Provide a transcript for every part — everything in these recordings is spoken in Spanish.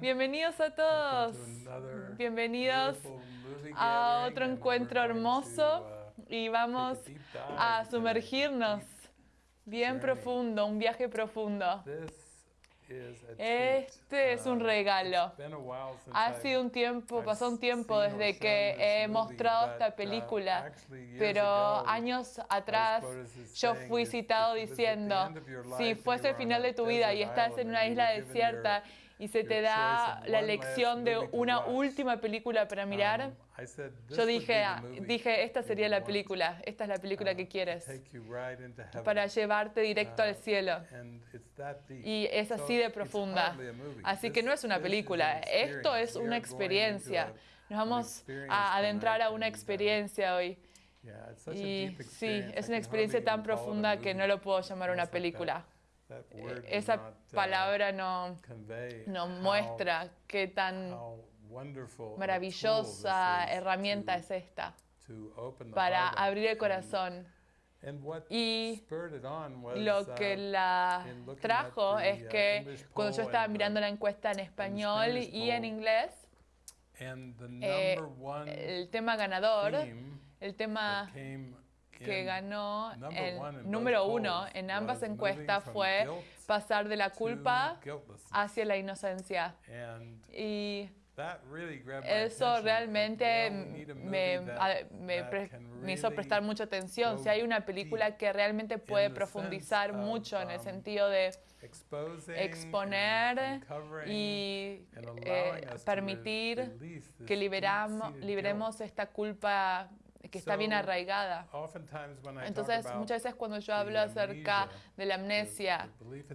Bienvenidos a todos. Bienvenidos a otro encuentro hermoso uh, y vamos a sumergirnos bien profundo, un viaje profundo. Este es un Uh, regalo. Ha sido un tiempo, pasó un tiempo desde que he mostrado esta película, years pero años atrás yo fui citado diciendo, si fuese el final de tu vida y estás en una isla desierta y se te da la elección de una última película para mirar, um, "This yo dije, ah, dije, esta sería la película, esta es la película uh, que quieres, take you right into heaven." para llevarte directo al cielo. that deep. Y es así de profunda. Así que no es una película, esto es una experiencia. Nos vamos a adentrar a una uh, experiencia hoy. Y deep sí, es una experiencia tan profunda que no lo puedo llamar una película. Does Esa uh, palabra no, no muestra qué tan maravillosa herramienta es esta para abrir el corazón. Y Lo que uh, la in looking trajo es uh, que cuando yo estaba mirando la encuesta en español y en inglés, eh, el tema ganador, el tema que ganó el número uno en ambas encuestas fue pasar de la culpa hacia la inocencia. Y eso realmente me, me me hizo prestar mucha atención. Si hay una película que realmente puede profundizar mucho en el um, sentido de exposing exponer y eh, permitir que liberamos, liberemos esta culpa que está bien arraigada. Entonces, muchas veces cuando yo hablo acerca de la amnesia,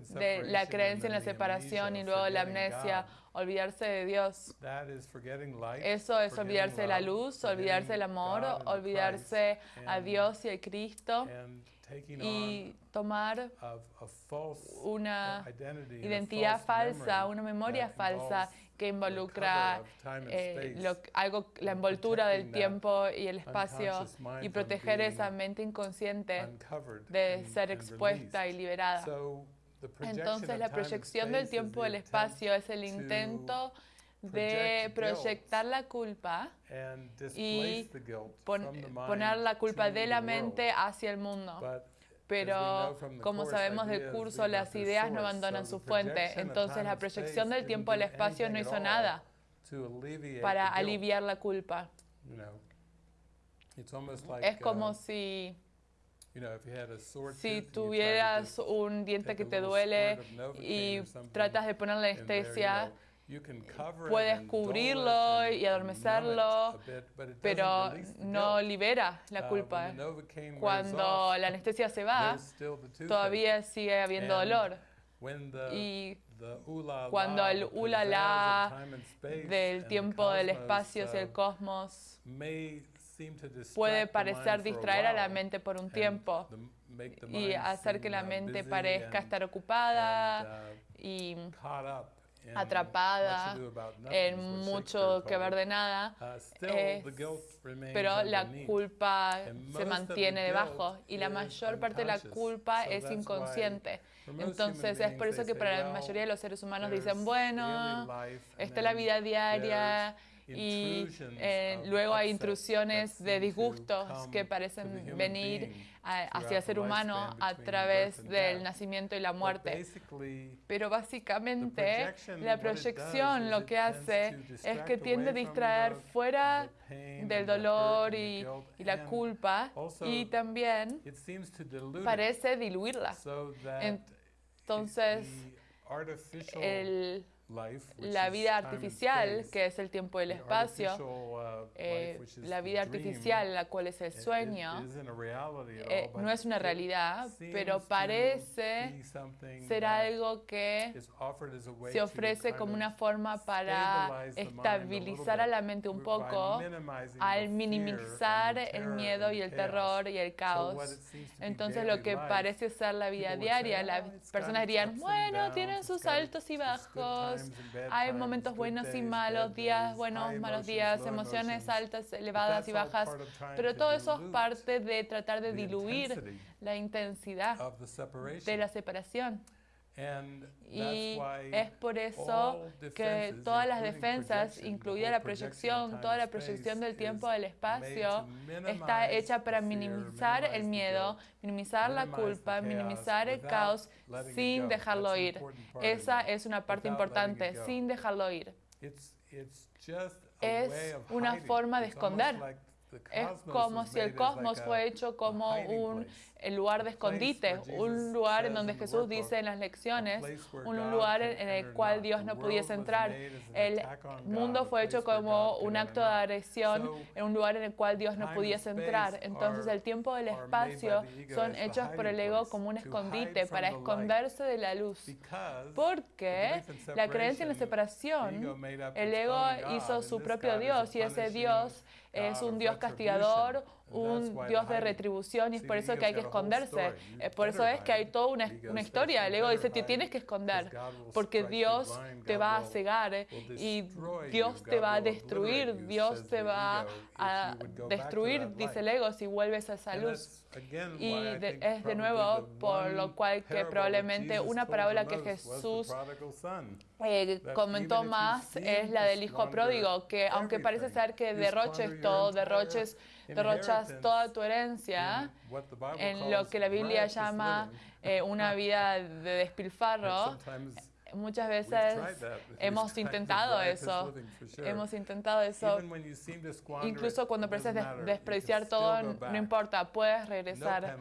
de la creencia en la separación y luego la forgetting amnesia, olvidarse de Dios, eso es olvidarse de la luz, olvidarse del amor, olvidarse a Dios y a Cristo y tomar una identidad falsa, una memoria falsa que involucra eh, lo- algo, la envoltura del tiempo y el espacio y proteger esa mente inconsciente de ser expuesta y liberada. Entonces la proyección del tiempo y del espacio es el to intento de proyectar la culpa y pon- poner la culpa de la mente hacia el mundo. Pero como sabemos del curso, las ideas no abandonan su fuente. Entonces la proyección del tiempo do espacio no hizo nada para aliviar la culpa. Es como uh, si, si tuvieras un diente que te duele y tratas de ponerle anestesia, it puedes cubrirlo y adormecerlo, pero no libera la Uh, culpa. Cuando la anestesia se va, todavía sigue habiendo dolor. Y cuando el ulala del tiempo, del espacio y el uh, cosmos puede parecer distraer a la mente por un tiempo y hacer que la uh, mente parezca estar ocupada y atrapada en mucho que ver de nada. Uh, Es- pero la culpa se mantiene debajo y la mayor parte de la culpa es inconsciente. Entonces es por eso que para la mayoría de los seres humanos dicen, bueno, está la vida diaria y eh, of luego hay intrusiones de disgustos que parecen venir a- hacia el ser humano a través del nacimiento y la muerte. Pero básicamente la proyección lo que hace es que tiende a distraer fuera del dolor y, y la culpa. y también parece diluirla. Entonces, el, la vida artificial, que es el tiempo y el espacio, uh, eh, life, which is la vida artificial, la cual es el it- it sueño, isn't a reality at eh, all, but no es una it realidad, seems pero to parece be something ser that algo que is offered as a way se to ofrece kind como of una forma para stabilize the mind a estabilizar a little la bit. mente un by poco minimizing the al fear minimizar and the el terror miedo and y el chaos. terror y el So what caos. it seems to be Entonces daily lo y es por eso que todas las defensas, incluida la proyección, toda la proyección del tiempo del espacio, está hecha para minimizar el miedo, minimizar la culpa, minimizar el caos sin dejarlo ir. Esa es una parte importante, sin dejarlo ir. Es una forma de esconder. Es como si el cosmos fue hecho como un lugar de escondite, un lugar en donde Jesús dice en las lecciones, un lugar en el cual Dios no pudiese entrar. El mundo fue hecho como un acto de agresión en un lugar en el cual Dios no pudiese entrar. Entonces el tiempo y el espacio son hechos por el ego como un escondite para esconderse de la luz. Porque la creencia en la separación, el ego hizo su propio Dios y ese Dios es un Dios castigador un Dios de retribución y es por eso que hay que esconderse. Eh, por eso es que hay toda una, una historia. El ego dice, te tienes que esconder porque Dios te va a cegar y Dios te va a destruir, Dios te va a destruir, dice el ego, si vuelves a esa luz. Y de, es de nuevo por lo cual que probablemente una parábola que Jesús eh, comentó más es la del hijo pródigo, que aunque parece ser que derroches todo, derroches derrochas toda tu herencia en lo que la Biblia llama eh, una vida de despilfarro. Muchas veces hemos intentado eso, hemos intentado eso. Incluso cuando pareces des despreciar todo, no importa, puedes regresar.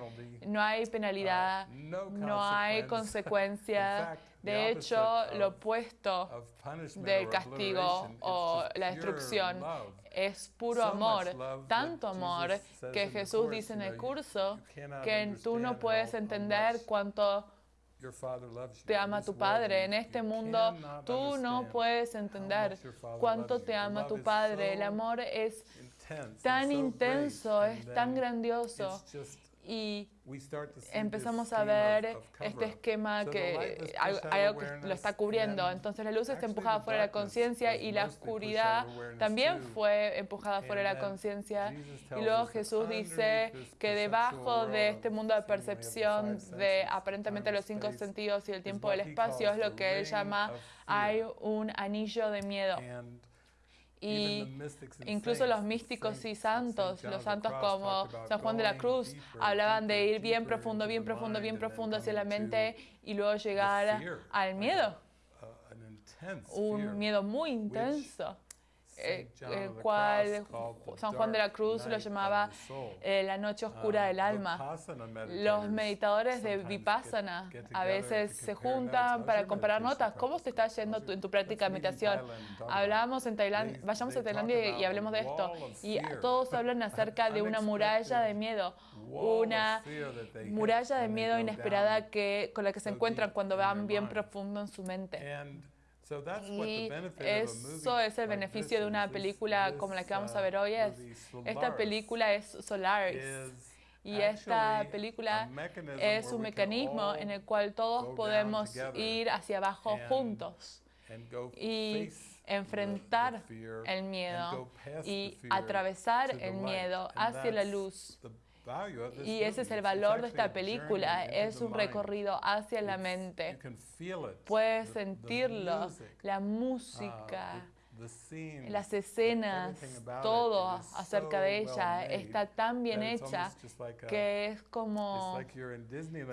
No hay penalidad, no hay consecuencia. De hecho, lo opuesto del castigo o la destrucción es puro amor, tanto amor que Jesús dice en el curso que este tú no puedes entender cuánto te ama tu Padre. En este mundo tú no puedes entender cuánto te ama tu Padre. El amor es tan intenso, es tan grandioso y empezamos a ver este esquema que hay algo que lo está cubriendo. Entonces la luz está empujada fuera de la conciencia y la oscuridad también fue empujada fuera de la conciencia. Y luego Jesús dice que debajo de este mundo de percepción de aparentemente los cinco sentidos y el tiempo del espacio es lo que él llama hay un anillo de miedo y incluso los místicos y santos, los santos como San Juan de la Cruz, hablaban de ir bien profundo, bien profundo, bien profundo hacia la mente y luego llegar al miedo, un miedo muy intenso eh, el eh, cual San Juan de la Cruz lo llamaba eh, la noche oscura del alma. Los meditadores de Vipassana a veces se juntan para comparar notas. ¿Cómo te está yendo en tu práctica de meditación? Hablamos en Tailandia, vayamos a Tailandia y, y hablemos de esto. Y todos hablan acerca de una muralla de miedo, una muralla de miedo inesperada que, con la que se encuentran cuando van bien profundo en su mente. Y eso es el beneficio de una película como la que vamos a ver hoy. Es, esta película es Solaris. Y esta película es un mecanismo en el cual todos podemos ir hacia abajo juntos y enfrentar el miedo y atravesar el miedo hacia la luz. Y ese es el valor de esta película, es un recorrido hacia la mente. Puedes sentirlo, la música, las escenas, todo acerca de ella está tan bien hecha que es como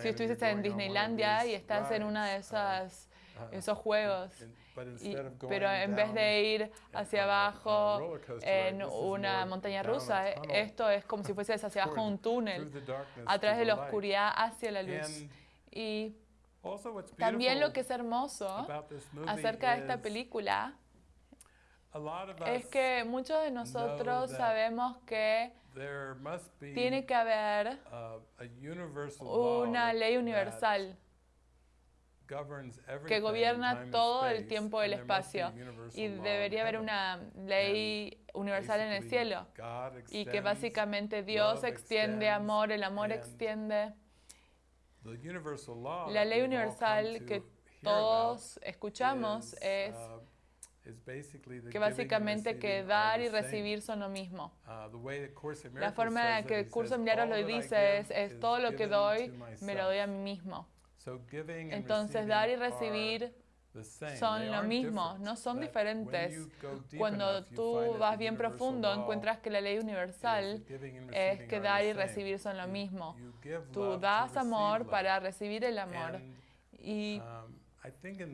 si estuvieses en Disneylandia y estás en una de esas esos juegos. Pero en vez de ir hacia abajo en una montaña rusa, esto es como si fueses hacia abajo un túnel, a través de la oscuridad hacia la luz. Y también lo que es hermoso acerca de esta película es que muchos de nosotros sabemos que tiene que haber una ley universal que gobierna todo el tiempo del espacio y debería haber una ley universal en el cielo y que básicamente Dios extiende amor, el amor extiende. La ley universal que todos escuchamos es que básicamente que dar y recibir son lo mismo. La forma en que el Curso de Milagros lo dice es, es todo lo que doy me lo doy a mí mismo. Entonces dar y recibir son lo mismo, no son diferentes. Cuando tú vas bien profundo, encuentras que la ley universal es que dar y recibir son lo mismo. Tú das amor para recibir el amor. Y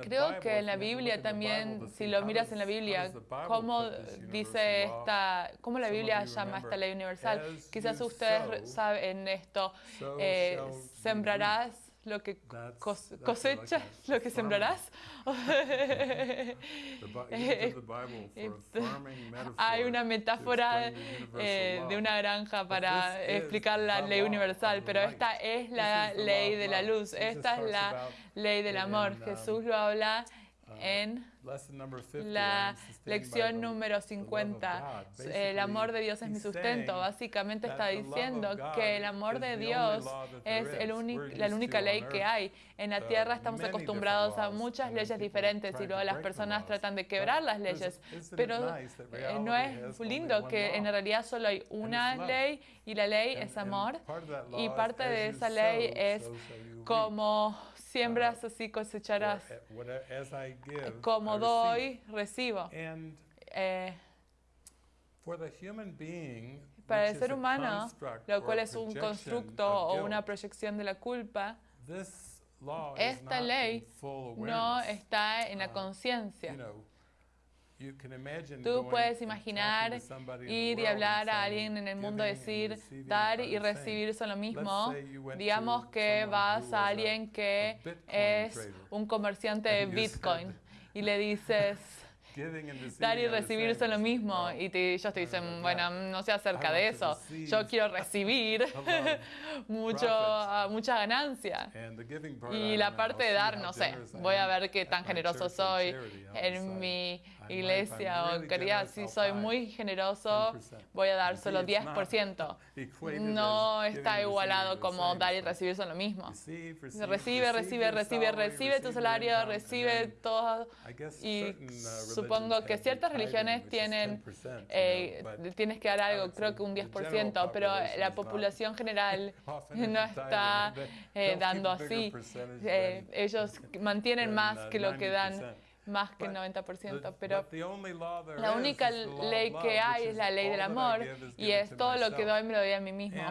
creo que en la Biblia también, si lo miras en la Biblia, cómo dice esta, cómo la Biblia llama esta ley universal. Quizás ustedes saben esto. Eh, sembrarás lo que cos cosechas, lo que sembrarás. Hay una metáfora eh, de una granja para explicar la ley universal, pero esta es la ley de la luz, esta es la ley del amor. Jesús lo habla en la lección número 50. El amor de Dios es mi sustento. Básicamente está diciendo que el amor de Dios es el la única ley que hay. En la tierra estamos acostumbrados a muchas leyes diferentes y luego las personas tratan de quebrar las leyes. Pero eh, no es lindo que en realidad solo hay una ley y la ley es amor. Y parte de esa ley es como Siembras así cosecharás. Como doy, recibo. Eh, para el ser humano, lo cual es un constructo o una proyección de la culpa, esta ley no está en la conciencia. Tú puedes imaginar ir y hablar a alguien en el mundo, decir, dar y recibir son lo mismo. Digamos que vas a alguien que es un comerciante de Bitcoin y le dices, Dar y recibir son lo mismo. Y te, ellos te dicen, bueno, no sé acerca de eso. Yo quiero recibir mucho, ah, mucha ganancia. Y la parte de dar, no sé, voy a ver qué tan generoso soy en mi iglesia o quería, si soy muy generoso, voy a dar solo 10%. No está igualado como dar y recibir son lo mismo. Recibe, recibe, recibe, recibe tu salario, recibe todo. Y su supongo que ciertas religiones tienen, eh, tienes que dar algo, creo que un 10%, pero la población general no está eh, dando así. Eh, ellos mantienen más que lo que dan más que el 90%, pero la única ley que hay es la ley del amor y es todo lo que doy me lo doy a mí mismo.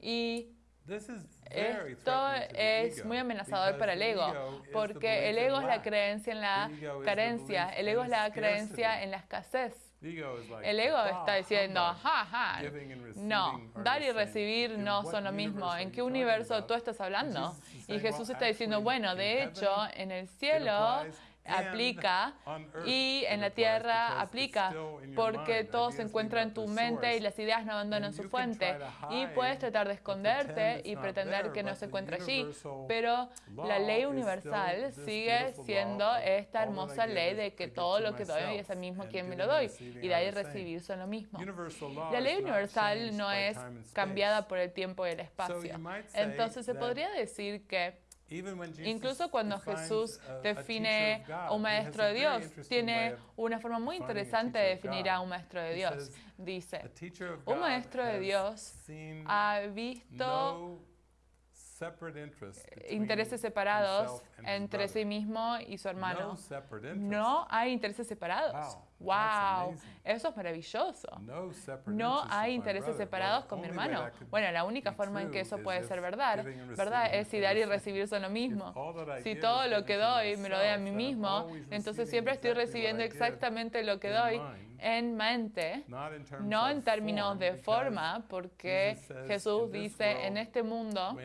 Y esto es muy amenazador para el ego, porque el ego es la creencia en la carencia, el ego es la creencia en la escasez. El ego está diciendo, ajá, ajá, no, dar y recibir no son lo mismo. ¿En qué universo tú estás hablando? Y Jesús está diciendo, bueno, de hecho, en el cielo aplica y en la tierra aplica porque todo se encuentra en tu mente y las ideas no abandonan su fuente. Y puedes tratar de esconderte y pretender que no se encuentra allí, pero la ley universal sigue siendo esta hermosa ley de que todo lo que doy es a mismo quien me lo doy y de ahí recibir son lo mismo. La ley universal no es cambiada por el tiempo y el espacio. Entonces se podría decir que Incluso cuando Jesús define a un maestro de Dios, tiene una forma muy interesante de definir a un maestro de Dios. Dice, un maestro de Dios ha visto intereses separados entre sí mismo y su hermano. No hay intereses separados. Wow, eso es maravilloso. No hay intereses separados con mi hermano. Bueno, la única forma en que eso puede ser verdad, ¿verdad? Es si dar y recibir son lo mismo. Si todo lo que doy me lo doy a mí mismo, entonces siempre estoy recibiendo exactamente lo que doy en mente, no en términos de forma, porque Jesús dice, en este mundo,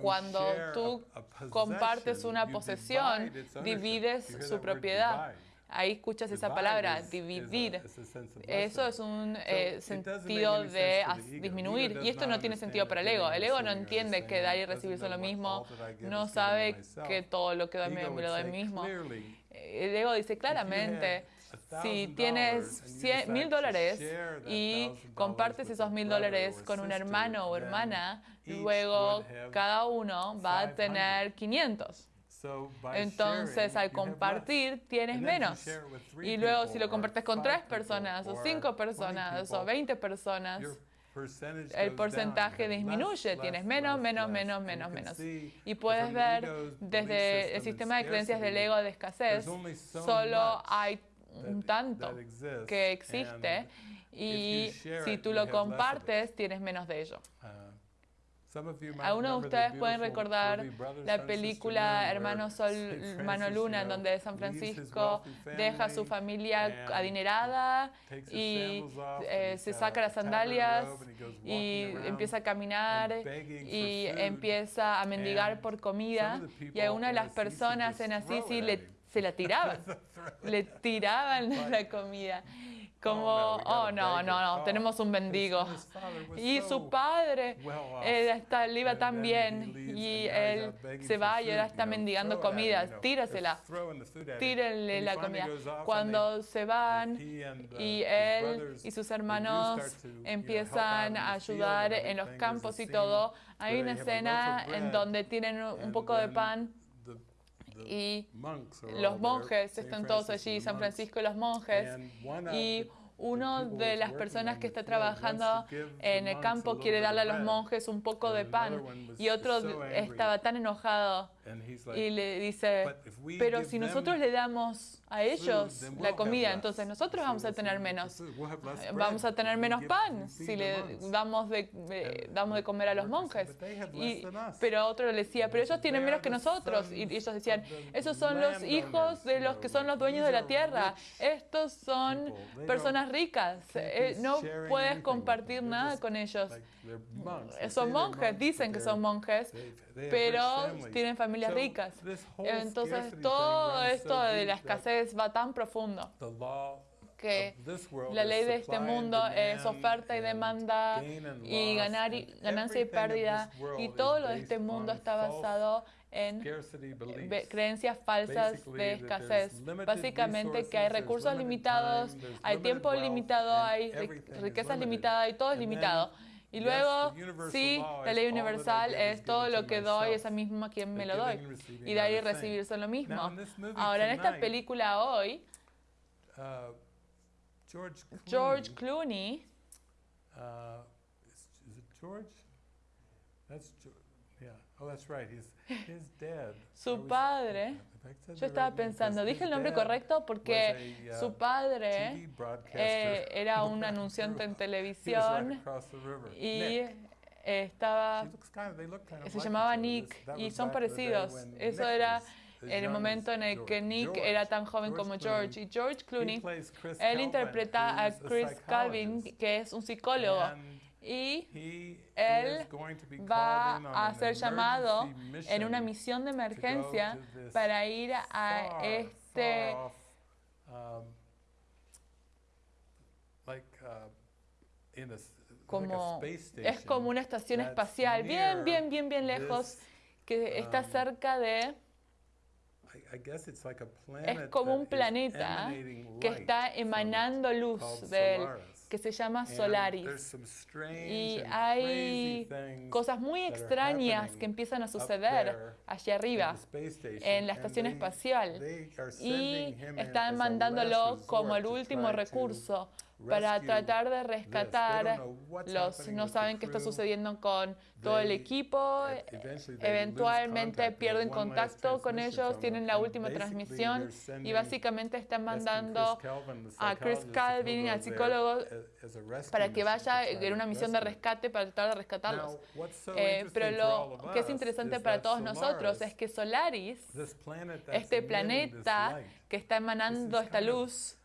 cuando tú compartes una posesión, divides su propiedad. Ahí escuchas esa palabra, dividir. Eso es un eh, sentido de disminuir. Y esto no tiene sentido para el ego. El ego no entiende que dar y recibir son lo mismo. No sabe que todo lo que doy me lo doy mismo. El ego dice claramente, si tienes mil dólares y compartes esos mil dólares con un hermano o hermana, luego cada uno va a tener 500. Entonces, al compartir, tienes menos. Y luego, si lo compartes con tres personas, o cinco personas, o veinte personas, el porcentaje disminuye, tienes menos, menos, menos, menos, menos. Y puedes ver desde el sistema de creencias del ego de escasez, solo hay un tanto que existe y si tú lo compartes, tienes menos de ello. Algunos de ustedes pueden recordar la película Hermano Sol, Saint Mano Francis, Luna, en donde San Francisco deja a su familia adinerada y eh, se got saca a las sandalias y empieza a caminar y empieza a mendigar por comida y people algunas de las personas en Assisi le- se la tiraban, le tiraban la comida. Como, oh no, no, no, tenemos un mendigo. Y su padre él está, le iba tan bien y él se va y ahora está mendigando comida, tírasela, tírenle la comida. Cuando se van uh, y él y sus hermanos empiezan a ayudar en los campos y todo. Hay una escena en donde tienen un poco de pan y los monjes están todos allí, San. Francisco y los monjes. Y uno de las personas on que está trabajando en el campo quiere darle a los monjes un poco de pan y otro estaba tan enojado y le dice, "But if we pero si nosotros le damos a ellos la comida, less." entonces nosotros vamos a tener menos. Vamos a tener menos pan si le monks." damos de, damos de comer a los monjes. "But they have Y, less than us." pero otro le decía, pero ellos tienen menos que nosotros. Y ellos decían, esos son los hijos de los que son los dueños de la tierra. Estos son personas ricas. Eh, no puedes compartir nada con ellos. Son monjes, dicen que son monjes, pero rich families. Familias So, ricas. Entonces todo esto de la escasez va tan profundo the law que of this world la is ley de este mundo es oferta y and demanda y ganar y, ganancia y pérdida y todo lo de este mundo está basado en ve- creencias falsas de escasez. Básicamente que hay recursos limitados, hay tiempo limitado, hay riquezas limitadas y todo es limitado. Y luego, sí, la ley universal es todo lo que doy, myself. esa misma quien me lo doy. Y dar y recibir son lo mismo. Ahora, en esta película hoy, uh, George Clooney. Su padre, yo estaba pensando, dije el nombre correcto porque uh, su padre eh, era un anunciante en televisión y eh, estaba se llamaba. Nick y son parecidos. Eso era en el momento en el que. Nick era tan joven como. George. Y George Clooney, él interpreta a Chris Calvin, que es un psicólogo. Y él va a ser llamado en una misión de emergencia para ir a este como es como una estación espacial bien bien bien bien lejos que está um, cerca de planet como un planeta que está emanando luz de él. Que se llama Solaris. y hay cosas muy extrañas que empiezan a suceder allá arriba en la estación they- espacial. y están mandándolo como el último recurso para tratar de rescatar los no saben qué está sucediendo con todo el equipo e- lose eventualmente pierden contacto con ellos tienen la última transmisión y básicamente están mandando a Chris Calvin, al psicólogo, para que vaya en una misión de rescate para tratar de rescatarlos. Eh, pero lo que es interesante para todos nosotros es que Solaris, este planeta que está emanando esta luz,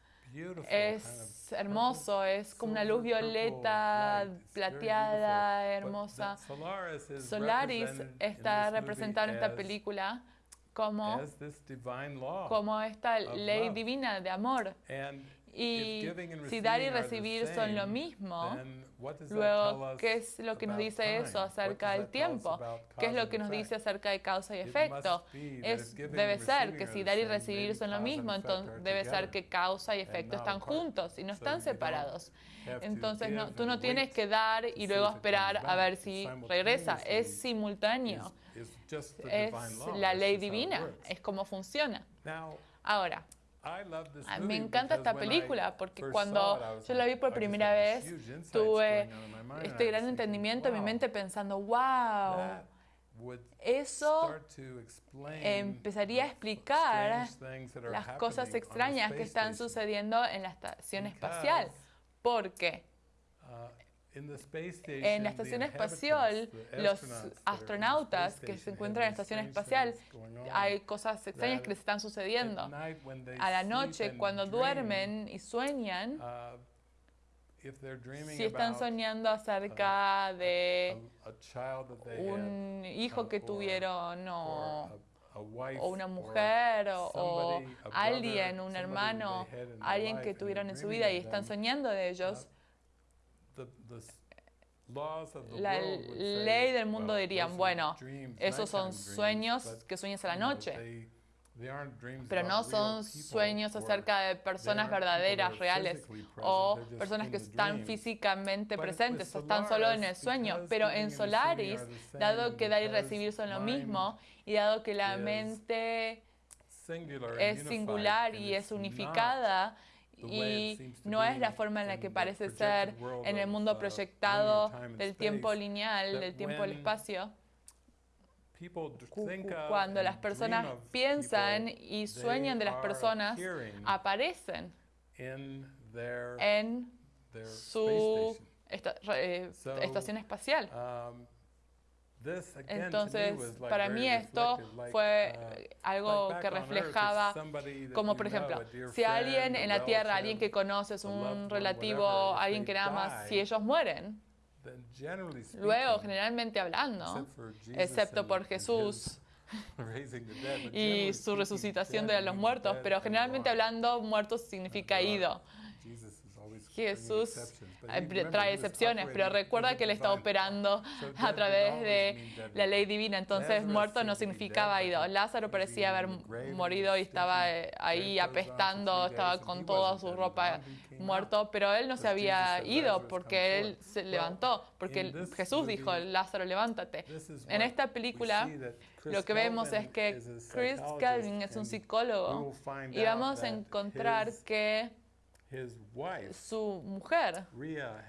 es hermoso, es como una luz violeta, plateada, hermosa. Solaris está representado en esta película como, esta ley divina de amor. Y si dar y recibir son lo mismo, luego, ¿qué es lo que nos dice eso acerca del tiempo? ¿Qué es lo que nos dice acerca de causa y efecto? Es, debe ser que si dar y recibir son lo mismo, entonces debe ser que causa y efecto están juntos y no están separados. Entonces no, tú no tienes que dar y luego esperar a ver si regresa. Es simultáneo. Es la ley divina. Es como funciona. Now, Ahora, Me encanta esta película porque cuando yo la vi por just primera vez, tuve este gran entendimiento en mi mente pensando, wow, eso empezaría a explicar las cosas extrañas que están sucediendo en la estación espacial. Porque uh, en la estación espacial, los astronautas que se encuentran en la estación espacial, hay cosas extrañas que les están sucediendo. A la noche, and cuando duermen y sueñan, uh, if they're dreaming si están soñando acerca de they had, un hijo que tuvieron o, una mujer o, alguien, un hermano, alguien que tuvieron en su vida y están soñando de ellos, la world would say, ley del mundo dirían, bueno, dreams, esos son sueños que sueñas a la noche. Pero no son sueños acerca de personas verdaderas, reales, o personas que están físicamente presentes, o están solo en el sueño. Pero en Solaris, dado que dar y recibir son lo mismo, y dado que la mente es singular y es unificada, y no es la forma en la que parece ser en el mundo uh, proyectado del tiempo lineal, del tiempo del espacio. Cuando and las personas piensan y sueñan de las personas, aparecen en su eh, estación espacial. Entonces, para mí esto fue uh, algo que reflejaba, como por ejemplo, si alguien en la Tierra, alguien que conoces, un relativo, alguien que amas, si die, ellos mueren, luego, generalmente hablando, excepto por Jesús y su resucitación de los muertos, pero generalmente hablando, muertos significa ido. Jesús trae excepciones, pero operating recuerda que él está operando a través de la ley divina. Entonces, muerto no significaba ido. Lázaro parecía haber morido y estaba eh, ahí apestando, estaba con toda su ropa out. muerto, pero él no se había ido "Lazarus, porque él forth." se levantó, porque Jesús dijo, Lázaro, levántate. En esta película, Lo que vemos es que Chris Calvin es un psicólogo y vamos a encontrar que su mujer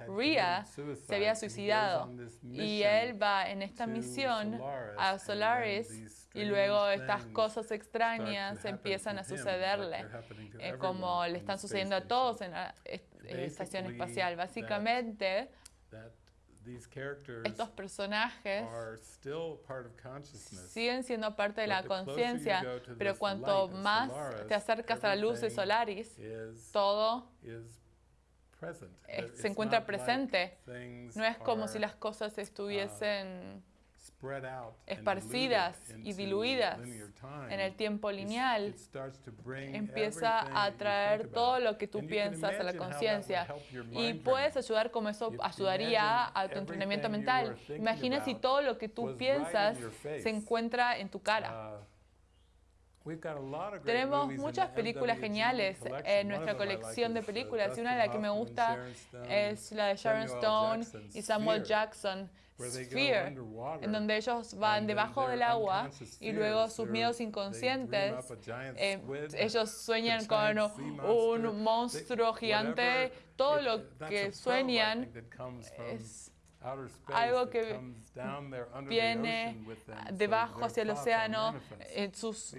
Rhea, se había suicidado y él va en esta misión a Solaris y luego estas cosas extrañas empiezan a sucederle, eh, como le están sucediendo a todos en la est- estación espacial. Básicamente, estos personajes are still part of consciousness. siguen siendo parte de But la conciencia, pero cuanto light of más Solaris, te acercas a la luz de Solaris, is, todo is present. There- se encuentra presente. things No es como si las cosas estuviesen out and esparcidas y diluidas en el tiempo lineal. Empieza a that you traer think todo lo que tú piensas a la conciencia. y puedes ayudar como eso ayudaría a tu entrenamiento mental. Imagina si todo lo que tú piensas se encuentra en tu cara. Uh, Tenemos muchas películas geniales en nuestra colección de uh, películas y una de las que me gusta es la de Sharon Stone y Samuel Jackson, Sphere, en donde ellos van debajo del agua y luego sus miedos inconscientes eh, ellos sueñan con un monstruo gigante, todo lo que sueñan es algo que viene debajo hacia el océano, sus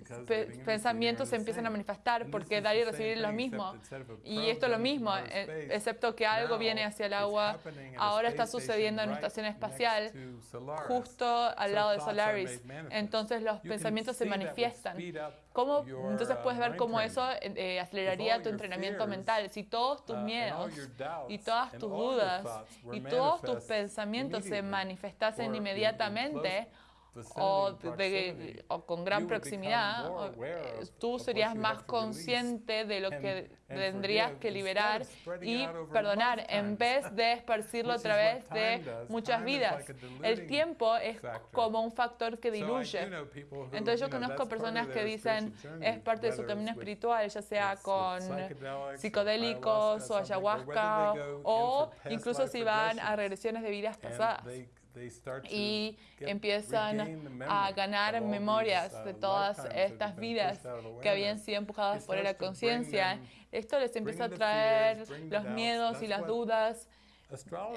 pensamientos se empiezan a manifestar porque dar y recibir es lo mismo. Y esto es lo mismo, eh, excepto que algo viene hacia el agua, ahora está sucediendo en la estación espacial, justo al lado de Solaris. Entonces los pensamientos se manifiestan. ¿Cómo? Entonces puedes ver cómo eso eh, eh, aceleraría tu entrenamiento mental. Si todos tus uh, miedos y todas tus dudas y todos tus manifest pensamientos se manifestasen inmediatamente o, vicinity, de- o con gran proximidad, o- tú serías más consciente de lo que tendrías que liberar y a perdonar en vez de esparcirlo a través de muchas vidas. a El tiempo es como un factor que diluye. Entonces yo conozco personas que dicen es parte de su camino espiritual, ya sea con psicodélicos o ayahuasca, something, or whether ayahuasca they go in y empiezan a ganar memorias de todas estas vidas que habían sido empujadas por la conciencia. Esto les empieza a traer los miedos y las dudas.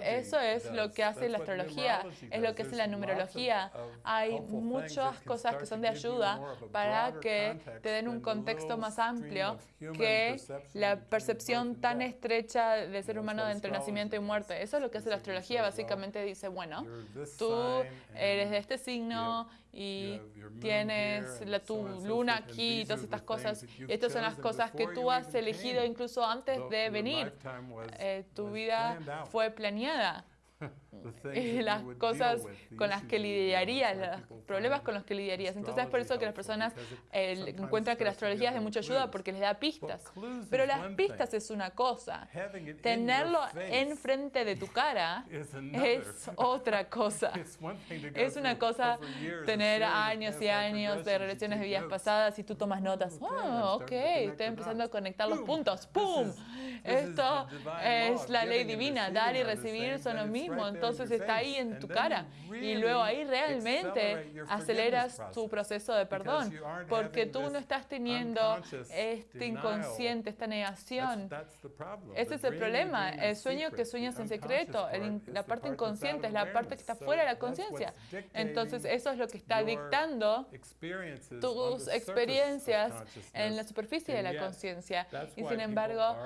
Eso es lo que hace la astrología, es lo que hace la numerología. Hay muchas cosas que son de ayuda para que te den un contexto más amplio que la percepción tan estrecha del ser humano de entre nacimiento y muerte. Eso es lo que hace la astrología. Básicamente dice, bueno, tú eres de este signo y tienes la, tu luna aquí y todas estas cosas. Estas son las cosas que tú has elegido incluso antes de venir. Eh, tu vida fue planeada. Eh, las cosas con las que lidiarías, los problemas con los que lidiarías. Entonces es por eso que las personas eh, encuentran que la astrología es de mucha ayuda porque les da pistas. Pero las pistas es una cosa. Tenerlo enfrente de tu cara es otra cosa. Es una cosa tener años y años de relaciones de vidas pasadas y tú tomas notas. Wow, oh, ok, estoy empezando a conectar los puntos. ¡Pum! Esto es la ley divina. Dar y recibir son lo mismo mismo, entonces está ahí en tu cara. y luego ahí realmente aceleras tu proceso de perdón porque tú no estás teniendo este inconsciente, esta negación. Ese es el problema, el sueño que sueñas en secreto, la parte inconsciente es la parte que está fuera de la conciencia. Entonces eso es lo que está dictando tus experiencias en la superficie de la conciencia. Y sin embargo,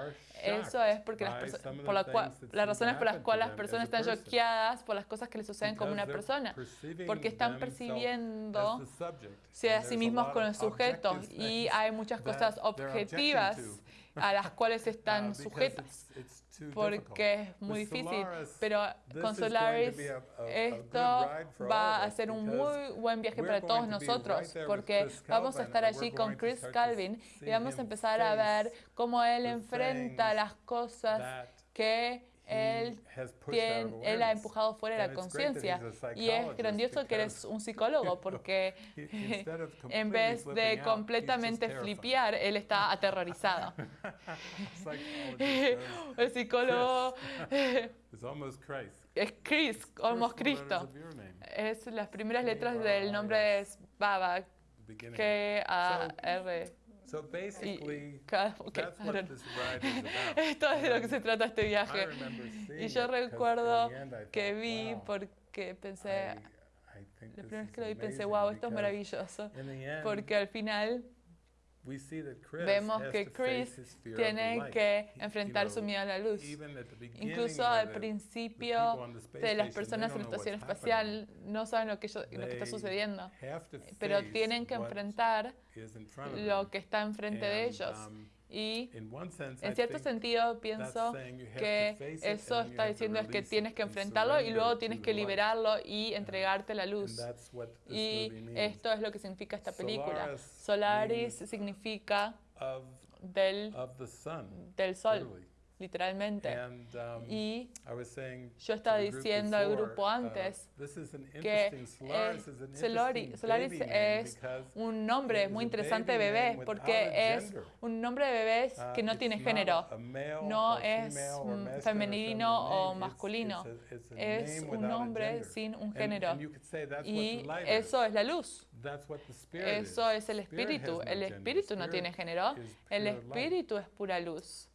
eso es porque las por la, las razones por las cuales las personas están choqueadas por las cosas que le suceden como una persona, porque están percibiendo si a sí mismos con el sujeto y hay muchas cosas objetivas a las cuales están sujetas, porque es muy difícil. Pero con Solaris esto va a ser un muy buen viaje para todos nosotros, porque vamos a estar allí con Chris Calvin y vamos a empezar a ver cómo él enfrenta las cosas que él, tiene, él ha empujado fuera la conciencia. Y es grandioso que eres un psicólogo porque en vez de completamente flipear, él está aterrorizado. El psicólogo es Chris, almost Cristo. Es las primeras letras del nombre de Baba, K-A-R. So basically, that's what this ride is about. Esto es de lo que se trata este viaje. Y yo recuerdo que vi porque pensé, la primera vez que lo vi pensé, wow, esto es maravilloso. Porque al final... Vemos que Chris tiene que enfrentar su miedo a la luz. Incluso al principio de las personas en la estación espacial no saben lo que, ellos, lo que está sucediendo, pero tienen que enfrentar lo que está enfrente de ellos. Y en cierto sentido pienso que eso está diciendo es que tienes que enfrentarlo y luego tienes que liberarlo y entregarte la luz. Y esto es lo que significa esta película. Solaris significa del, del sol literalmente. And, um, y yo estaba diciendo al grupo antes uh, que eh, Solari, Solaris es un nombre muy interesante de bebés porque es un nombre de bebés que no tiene género. No es femenino o masculino. Es un nombre sin un género. Y eso es la luz. Eso es el espíritu. El espíritu no tiene género. El espíritu es pura luz.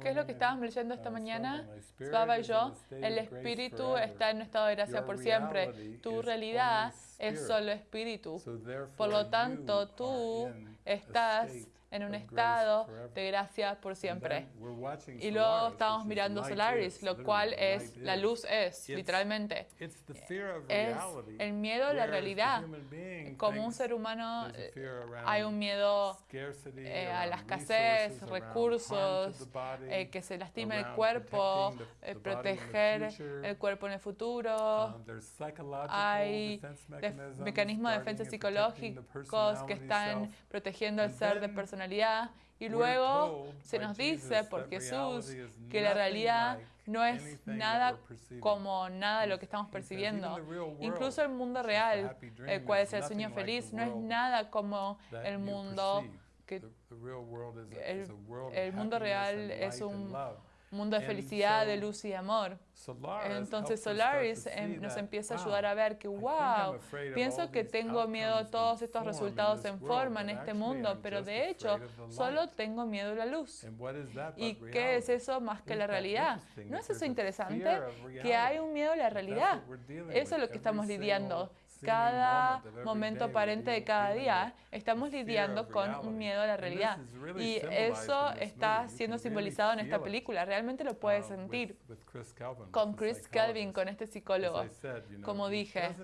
¿Qué es lo que estábamos leyendo esta mañana? Svava y yo, el espíritu está en un estado de gracia por siempre. Tu realidad es solo espíritu. Por lo tanto, tú estás en un estado de gracia por siempre. Y luego estamos mirando Solaris, lo cual es, la luz es, literalmente. Es el miedo a la realidad. Como un ser humano eh, hay un miedo eh, a la escasez, recursos, eh, que se lastime el cuerpo, eh, proteger el cuerpo en el futuro. Hay mecanismos de defensa psicológicos que están protegiendo al ser de personalidad y luego se nos dice por Jesús que la realidad no es nada como nada lo que estamos percibiendo. Incluso el mundo real, el cual es el sueño feliz, no es nada como el mundo que el, el mundo real es un mundo de felicidad, de luz y amor. Entonces Solaris em, nos empieza a ayudar a ver que, wow, pienso que tengo miedo a todos estos resultados en forma en este mundo, pero de hecho solo tengo miedo a la luz. ¿Y qué es eso más que la realidad? ¿No es eso interesante? Que hay un miedo a la realidad. Eso es lo que estamos lidiando. Cada momento aparente de cada día estamos lidiando con un miedo a la realidad. Y eso está siendo simbolizado en esta película. Realmente lo puedes sentir con Chris Kelvin, psychologist. con este psicólogo. Como dije,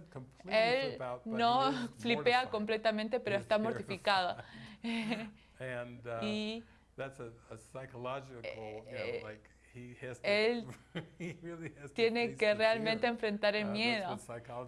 Él no flipea completamente, pero está mortificado. Y él tiene que realmente enfrentar el Uh, miedo.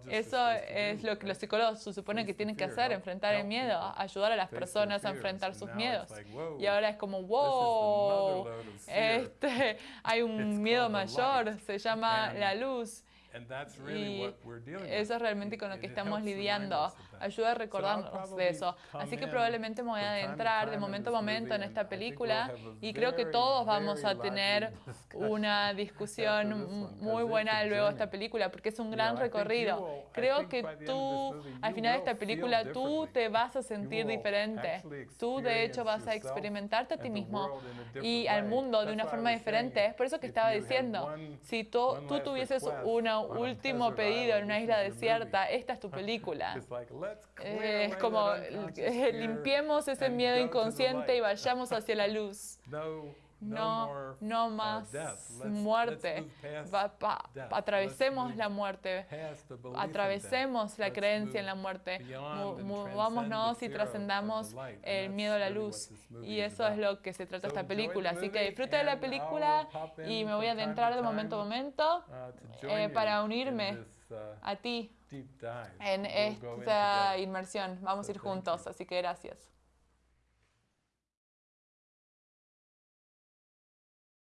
Eso es lo que los psicólogos se supone que tienen que hacer, enfrentar el miedo, ayudar a las personas a enfrentar sus miedos. Y ahora es como, wow, este, hay un miedo mayor, se llama la luz. And that's really Y what we're dealing with. eso es realmente con lo que estamos lidiando. Ayuda a recordarnos de eso. Así que probablemente me voy a adentrar de momento a momento en esta película y creo que todos vamos a tener una discusión muy buena luego de esta película porque es un gran recorrido. Creo que tú, al final de esta película, tú te vas a sentir diferente. Tú de hecho vas a experimentarte a ti mismo y al mundo de una forma diferente. Es por eso que estaba diciendo, si tú, tú tuvieses un último pedido en una isla desierta, esta es tu película. Eh, Es como limpiemos ese miedo inconsciente y vayamos hacia la luz. No, no, más muerte. Va- pa- atravesemos la muerte. Atravesemos la creencia en la muerte. Movámonos y trascendamos el miedo a la luz. Y eso es lo que se trata esta película. Así que disfruta de la película y me voy a adentrar de momento a momento uh, eh, para unirme a ti en esta inmersión. Vamos a ir juntos, así que gracias.